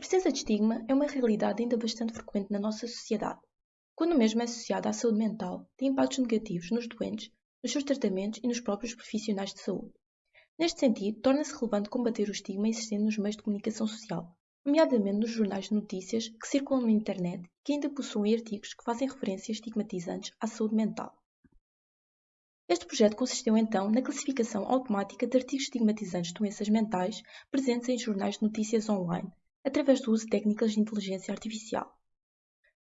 presença de estigma é uma realidade ainda bastante frequente na nossa sociedade, quando mesmo é associada à saúde mental, tem impactos negativos nos doentes, nos seus tratamentos e nos próprios profissionais de saúde. Neste sentido, torna-se relevante combater o estigma existente nos meios de comunicação social, nomeadamente nos jornais de notícias que circulam na internet e que ainda possuem artigos que fazem referências estigmatizantes à saúde mental. Este projeto consistiu então na classificação automática de artigos estigmatizantes de doenças mentais presentes em jornais de notícias online, através do uso de técnicas de inteligência artificial.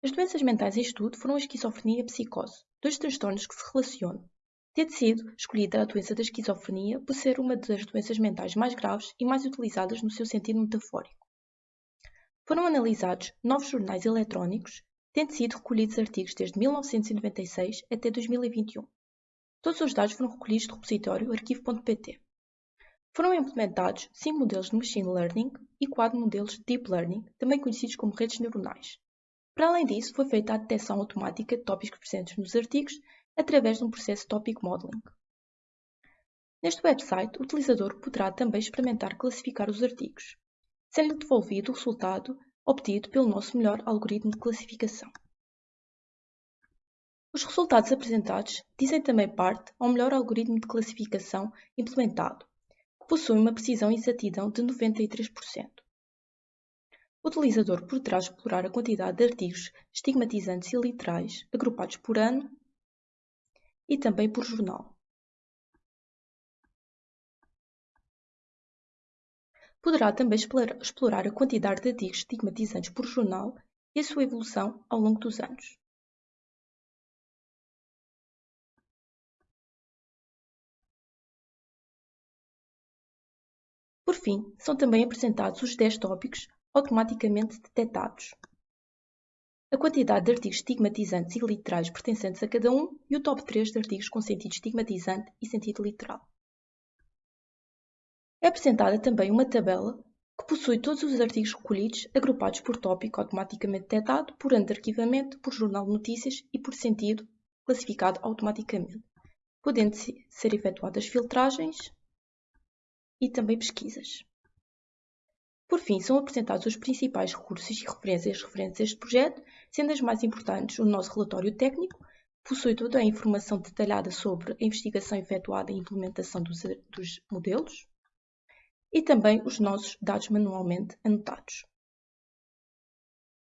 As doenças mentais em estudo foram a esquizofrenia e a psicose, dois transtornos que se relacionam, tendo sido escolhida a doença da esquizofrenia por ser uma das doenças mentais mais graves e mais utilizadas no seu sentido metafórico. Foram analisados novos jornais eletrónicos, tendo sido recolhidos artigos desde 1996 até 2021. Todos os dados foram recolhidos do repositório arquivo.pt. Foram implementados cinco modelos de Machine Learning e quatro modelos de Deep Learning, também conhecidos como redes neuronais. Para além disso, foi feita a detecção automática de tópicos presentes nos artigos através de um processo Topic Modeling. Neste website, o utilizador poderá também experimentar classificar os artigos, sendo-lhe devolvido o resultado obtido pelo nosso melhor algoritmo de classificação. Os resultados apresentados dizem também parte ao melhor algoritmo de classificação implementado, possui uma precisão e exatidão de 93%. O utilizador poderá explorar a quantidade de artigos estigmatizantes e literais agrupados por ano e também por jornal. Poderá também explorar a quantidade de artigos estigmatizantes por jornal e a sua evolução ao longo dos anos. Por fim, são também apresentados os 10 tópicos automaticamente detectados, a quantidade de artigos estigmatizantes e literais pertencentes a cada um e o top 3 de artigos com sentido estigmatizante e sentido literal. É apresentada também uma tabela que possui todos os artigos recolhidos agrupados por tópico automaticamente detectado, por ano de arquivamento, por jornal de notícias e por sentido classificado automaticamente, podendo ser efetuadas filtragens e também pesquisas. Por fim, são apresentados os principais recursos e referências referentes a este projeto, sendo as mais importantes o nosso relatório técnico, possui toda a informação detalhada sobre a investigação efetuada e implementação dos, dos modelos, e também os nossos dados manualmente anotados.